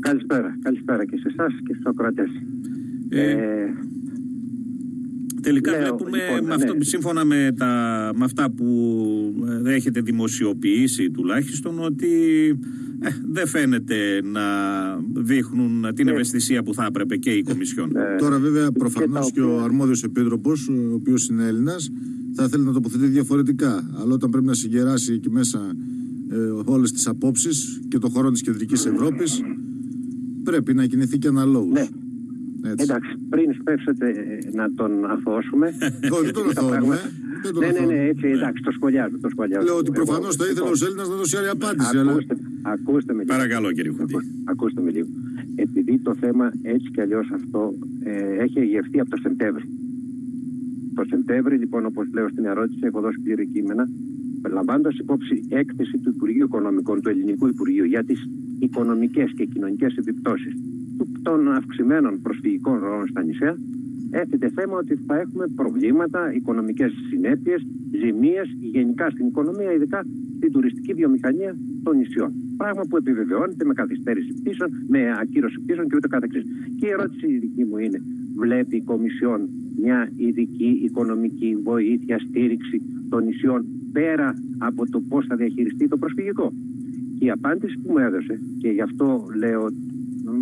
Καλησπέρα. Καλησπέρα και σε εσάς και στους ακροατές. Ε, ε, τελικά βλέπουμε, λοιπόν, με αυτό, ναι. σύμφωνα με, τα, με αυτά που ε, έχετε δημοσιοποιήσει τουλάχιστον, ότι ε, δεν φαίνεται να δείχνουν την ναι. ευαισθησία που θα έπρεπε και η Κομισιόν. Τώρα βέβαια προφανώς και, ο αρμόδιος επίτροπος, ο οποίος είναι Έλληνας, θα θέλει να τοποθετεί διαφορετικά. Αλλά όταν πρέπει να συγκεράσει εκεί μέσα ε, όλες τις απόψεις και το χώρο της Κεντρικής Ευρώπης, πρέπει να κινηθεί και αναλόγως. Ναι. Έτσι. Εντάξει, πριν σπεύσετε ε, να τον αθώσουμε. δεν τον αθώνουμε. Ναι, ναι, ναι, έτσι, εντάξει, το σχολιάζω. Το σχολιάζω. Λέω ότι προφανώς θα ήθελε ο Έλληνας να δώσει άλλη απάντηση. Ακούστε, αλλά... ακούστε με λίγο. Παρακαλώ, κύριε Χουντή. Ακούστε με λίγο. Επειδή το θέμα έτσι κι αλλιώς αυτό ε, έχει εγευθεί από το Σεπτέμβρη. Το Σεπτέμβρη, λοιπόν, όπως λέω στην ερώτηση, έχω δώσει πλήρη κείμενα, λαμβάνοντας υπόψη έκθεση του Υπουργείου Οικονομικών, του Ελληνικού Υπουργείου, για τις οικονομικές και κοινωνικές επιπτώσεις των αυξημένων προσφυγικών ροών στα νησιά, έθετε θέμα ότι θα έχουμε προβλήματα, οικονομικές συνέπειες, ζημίες γενικά στην οικονομία, ειδικά στην τουριστική βιομηχανία των νησιών. Πράγμα που επιβεβαιώνεται με καθυστέρηση πίσω, με ακύρωση πίσω και ούτε καθεξής. Και η ερώτηση η δική μου είναι, βλέπει η Κομισιόν μια ειδική οικονομική βοήθεια, στήριξη των νησιών πέρα από το πώς θα διαχειριστεί το προσφυγικό. Και η απάντηση που μου έδωσε, και γι' αυτό λέω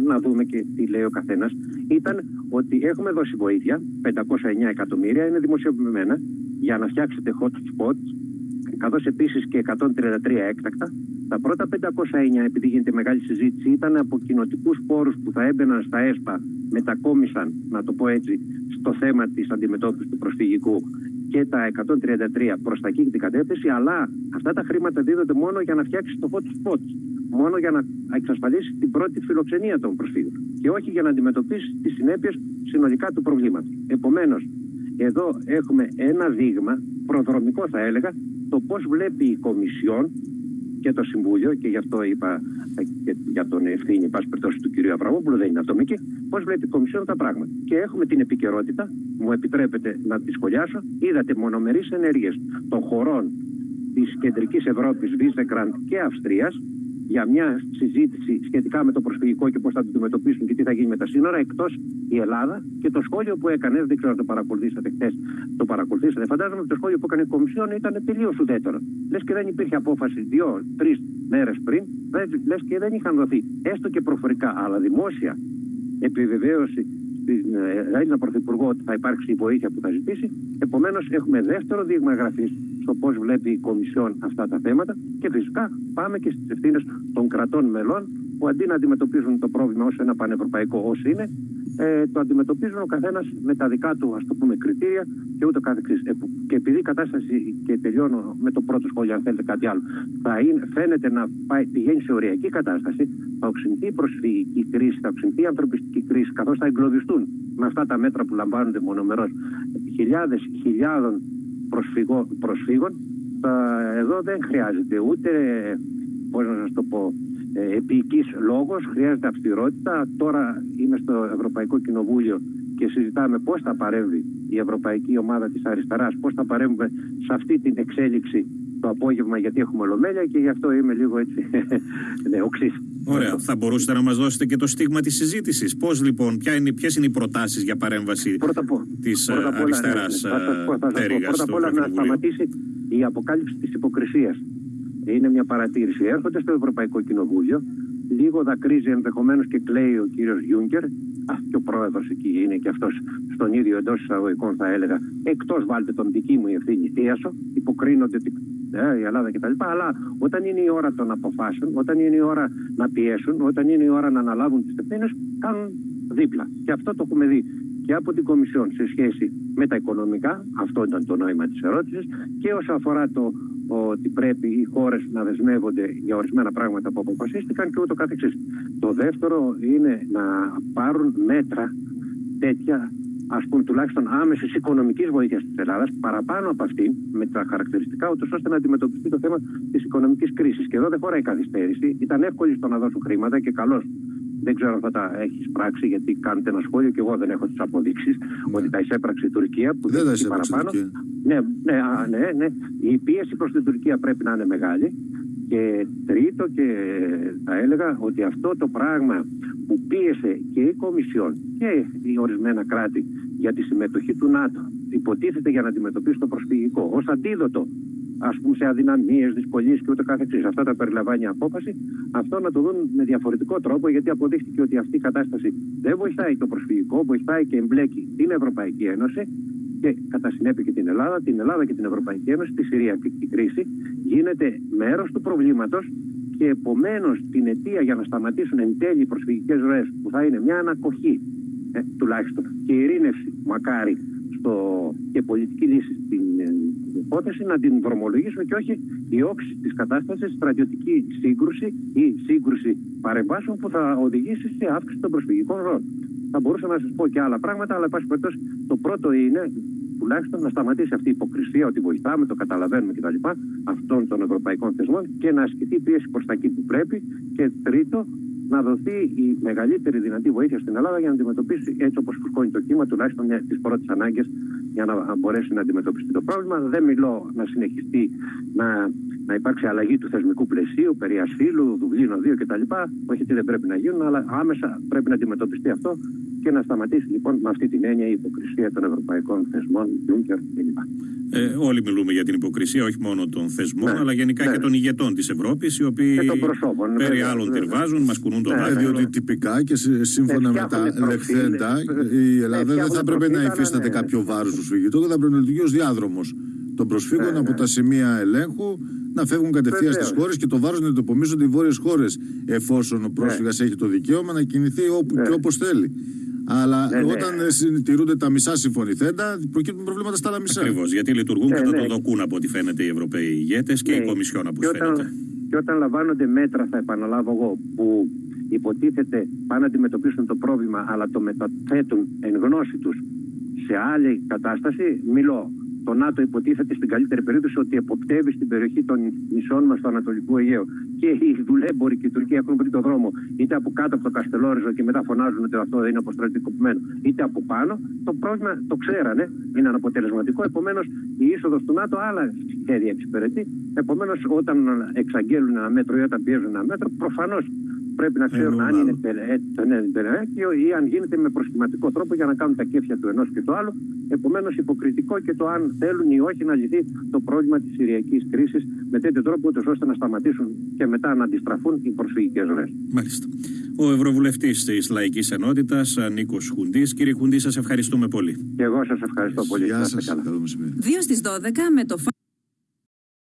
να δούμε και τι λέει ο καθένας, ήταν ότι έχουμε δώσει βοήθεια, 509 εκατομμύρια, είναι δημοσιοποιημένα, για να φτιάξετε hot spots, καθώς επίσης και 133 έκτακτα. Τα πρώτα 509, επειδή γίνεται μεγάλη συζήτηση, ήταν από κοινοτικούς πόρους που θα έμπαιναν στα ΕΣΠΑ, μετακόμισαν, να το πω έτσι, στο θέμα της αντιμετώπισης του προσφυγικού και τα 133 προς τα εκεί την κατεύθυνση, αλλά αυτά τα χρήματα δίδονται μόνο για να φτιάξει το hot spots μόνο για να εξασφαλίσει την πρώτη φιλοξενία των προσφύγων και όχι για να αντιμετωπίσει τις συνέπειες συνολικά του προβλήματος. Επομένως, εδώ έχουμε ένα δείγμα, προδρομικό θα έλεγα, το πώς βλέπει η Κομισιόν και το Συμβούλιο, και γι' αυτό είπα και για τον ευθύνη, πάση περιπτώσει, του κ. Αβραμόπουλου, δεν είναι ατομική, πώς βλέπει η Κομισιόν τα πράγματα. Και έχουμε την επικαιρότητα, μου επιτρέπετε να τη σχολιάσω, είδατε μονομερείς ενέργειες των χωρών της κεντρικής Ευρώπης, Βίζεκραντ και Αυστρίας, για μια συζήτηση σχετικά με το προσφυγικό και πώς θα το αντιμετωπίσουν και τι θα γίνει με τα σύνορα, εκτός η Ελλάδα. Και το σχόλιο που έκανες, δεν ξέρω αν το παρακολουθήσατε χθες, το παρακολουθήσατε. Φαντάζομαι ότι το σχόλιο που έκανε η Κομισιόν ήταν τελείως ουδέτερο. Λες και δεν υπήρχε απόφαση δύο-τρει μέρες πριν, λες και δεν είχαν δοθεί έστω και προφορικά, αλλά δημόσια επιβεβαίωση στην ε, Έλληνα Πρωθυπουργό ότι θα υπάρξει η βοήθεια που θα ζητήσει. Επομένως, έχουμε δεύτερο δείγμα εγγραφής στο πώς βλέπει η Κομισιόν αυτά τα θέματα και φυσικά πάμε και στις ευθύνες των κρατών μελών που αντί να αντιμετωπίζουν το πρόβλημα ως ένα πανευρωπαϊκό όσο είναι, ε, το αντιμετωπίζουν ο καθένας με τα δικά του ας το πούμε κριτήρια και ούτω καθεξής. Ε, και επειδή η κατάσταση, και τελειώνω με το πρώτο σχόλιο, αν θέλετε κάτι άλλο, θα είναι, φαίνεται να πάει, πηγαίνει σε οριακή κατάσταση, θα οξυνθεί η προσφυγική κρίση, θα οξυνθεί η ανθρωπιστική κρίση, καθώς θα εγκλωβιστούν με αυτά τα μέτρα που λαμβάνονται μονομερός χιλιάδες χιλιάδων προσφύγων. εδώ δεν χρειάζεται ούτε, πώς να σας το πω, ε, επίκης λόγος, χρειάζεται αυστηρότητα. Τώρα είμαι στο Ευρωπαϊκό Κοινοβούλιο και συζητάμε πώς θα παρέμβει η Ευρωπαϊκή Ομάδα της Αριστεράς, πώς θα παρέμβουμε σε αυτή την εξέλιξη το απόγευμα γιατί έχουμε ολομέλεια και γι' αυτό είμαι λίγο έτσι ναι, οξύς. Ωραία. Θα μπορούσατε να μας δώσετε και το στίγμα της συζήτησης. Πώς λοιπόν, ποια είναι, ποιες είναι οι προτάσεις για παρέμβαση πρώτα, της πρώτα αριστεράς ναι, ναι. Πρώτα απ' όλα να σταματήσει η αποκάλυψη της υποκρισίας είναι μια παρατήρηση. Έρχονται στο Ευρωπαϊκό Κοινοβούλιο, λίγο δακρύζει ενδεχομένως και κλαίει ο κύριος Γιούγκερ. Α, και ο πρόεδρος εκεί είναι και αυτός στον ίδιο εντός εισαγωγικών, θα έλεγα. Εκτός βάλτε τον δική μου ευθύνη, θίασο, υποκρίνονται ε, η Ελλάδα κτλ. Αλλά όταν είναι η ώρα των αποφάσεων, όταν είναι η ώρα να πιέσουν, όταν είναι η ώρα να αναλάβουν τις ευθύνες, κάνουν δίπλα. Και αυτό το έχουμε δει και από την Κομισιόν σε σχέση με τα οικονομικά, αυτό ήταν το νόημα της ερώτησης, και όσο αφορά το ότι πρέπει οι χώρες να δεσμεύονται για ορισμένα πράγματα που αποφασίστηκαν και ούτω καθεξής. Το δεύτερο είναι να πάρουν μέτρα τέτοια ας πούμε τουλάχιστον άμεσης οικονομικής βοήθειας της Ελλάδας, παραπάνω από αυτή, με τα χαρακτηριστικά, ούτως ώστε να αντιμετωπιστεί το θέμα της οικονομικής κρίσης. Και εδώ δεν χωράει καθυστέρηση. Ήταν εύκολη στο να δώσουν χρήματα και καλώς δεν ξέρω αν θα τα έχεις πράξει, γιατί κάνετε ένα σχόλιο και εγώ δεν έχω τις αποδείξεις ναι. ότι τα εισέπραξε η Τουρκία. Που δεν τα παραπάνω. Ναι, ναι, ναι, ναι. Η πίεση προς την Τουρκία πρέπει να είναι μεγάλη. Και Και τρίτο και θα έλεγα ότι αυτό το πράγμα που πίεσε και η Κομισιόν και οι ορισμένα κράτη για τη συμμετοχή του ΝΑΤΟ υποτίθεται για να αντιμετωπίσει το προσφυγικό ως αντίδοτο ας πούμε σε αδυναμίες, δυσκολίες και ούτω καθεξής. Αυτά τα περιλαμβάνει η απόφαση. Αυτό να το δουν με διαφορετικό τρόπο, γιατί αποδείχθηκε ότι αυτή η κατάσταση δεν βοηθάει το προσφυγικό, βοηθάει και εμπλέκει την Ευρωπαϊκή Ένωση και κατά συνέπεια και την Ελλάδα, την Ελλάδα και την Ευρωπαϊκή Ένωση, τη Συριακή κρίση, γίνεται μέρος του προβλήματος και επομένως την αιτία για να σταματήσουν εν τέλει οι προσφυγικές ροές, που θα είναι μια ανακοχή ε, τουλάχιστον και ειρήνευση, μακάρι, στο, και πολιτική λύση στην ε, υπόθεση να την δρομολογήσουμε και όχι η όξη της κατάστασης, στρατιωτική σύγκρουση ή σύγκρουση παρεμβάσεων που θα οδηγήσει σε αύξηση των προσφυγικών ροών. Θα μπορούσα να σας πω και άλλα πράγματα, αλλά πάση περιπτώσει το πρώτο είναι τουλάχιστον να σταματήσει αυτή η υποκρισία ότι βοηθάμε, το καταλαβαίνουμε κτλ. αυτών των ευρωπαϊκών θεσμών και να ασκηθεί πίεση προς τα εκεί που πρέπει. Και τρίτο, να δοθεί η μεγαλύτερη δυνατή βοήθεια στην Ελλάδα για να αντιμετωπίσει έτσι όπως φουσκώνει το κύμα, τουλάχιστον τι πρώτε ανάγκε για να μπορέσει να αντιμετωπιστεί το πρόβλημα. Δεν μιλώ να συνεχιστεί να, να υπάρξει αλλαγή του θεσμικού πλαισίου, περί ασύλου, Δουβλίνο 2 κτλ. Όχι ότι δεν πρέπει να γίνουν, αλλά άμεσα πρέπει να αντιμετωπιστεί αυτό και να σταματήσει λοιπόν με αυτή την έννοια η υποκρισία των ευρωπαϊκών θεσμών, Juncker κλπ. Ε, όλοι μιλούμε για την υποκρισία, όχι μόνο των θεσμών, ναι, αλλά γενικά ναι. και των ηγετών της Ευρώπης, οι οποίοι προσώπων, περί άλλων τυρβάζουν, μας κουνούν τον ναι, Διότι τυπικά και σύμφωνα με τα λεχθέντα, η Ελλάδα δεν θα έπρεπε να υφίσταται κάποιο βάρος του φυγητού, θα πρέπει να λειτουργεί ως διάδρομος. Των προσφύγων από τα σημεία ελέγχου να φεύγουν κατευθείαν στις χώρες και το βάρος να το υπομίζονται οι βόρειες χώρες, εφόσον ο πρόσφυγας έχει το δικαίωμα να κινηθεί όπου και όπως θέλει. Αλλά ναι, ναι. όταν ναι. συντηρούνται τα μισά συμφωνηθέντα, προκύπτουν προβλήματα στα άλλα μισά. Ακριβώς. Γιατί λειτουργούν ναι, κατά το δοκούν από ό,τι φαίνεται οι Ευρωπαίοι ηγέτες και η Κομισιόν από ό,τι φαίνεται. Και όταν λαμβάνονται μέτρα, θα επαναλάβω εγώ, που υποτίθεται πάνε να αντιμετωπίσουν το πρόβλημα, αλλά το μεταθέτουν εν γνώση τους σε άλλη κατάσταση, μιλώ το ΝΑΤΟ υποτίθεται στην καλύτερη περίπτωση ότι εποπτεύει στην περιοχή των νησών μας στο Ανατολικό Αιγαίο. Και οι δουλέμποροι και η Τουρκία έχουν βρει το δρόμο είτε από κάτω από το Καστελόριζο και μετά φωνάζουν ότι αυτό είναι αποστρατικοποιημένο, είτε από πάνω. Το πρόβλημα το ξέρανε, είναι αναποτελεσματικό. Επομένως η είσοδος του ΝΑΤΟ άλλα σχέδια εξυπηρετεί. Επομένως όταν εξαγγέλουν ένα μέτρο ή όταν πιέζουν ένα μέτρο, προφανώς πρέπει να ξέρουν αν είναι τελεέκιο ή αν γίνεται με προσχηματικό τρόπο για να κάνουν τα κέφια του ενός και του άλλου. Επομένως, υποκριτικό και το αν θέλουν ή όχι να λυθεί το πρόβλημα της Συριακής κρίσης με τέτοιο τρόπο, ώστε να σταματήσουν και μετά να αντιστραφούν οι προσφυγικές ροές. Μάλιστα. Ο Ευρωβουλευτής της Λαϊκής Ενότητας, Νίκος Χουντής. Κύριε Χουντή, σας ευχαριστούμε πολύ. Και εγώ σας ευχαριστώ πολύ. Γεια σας. 2 στις 12 με το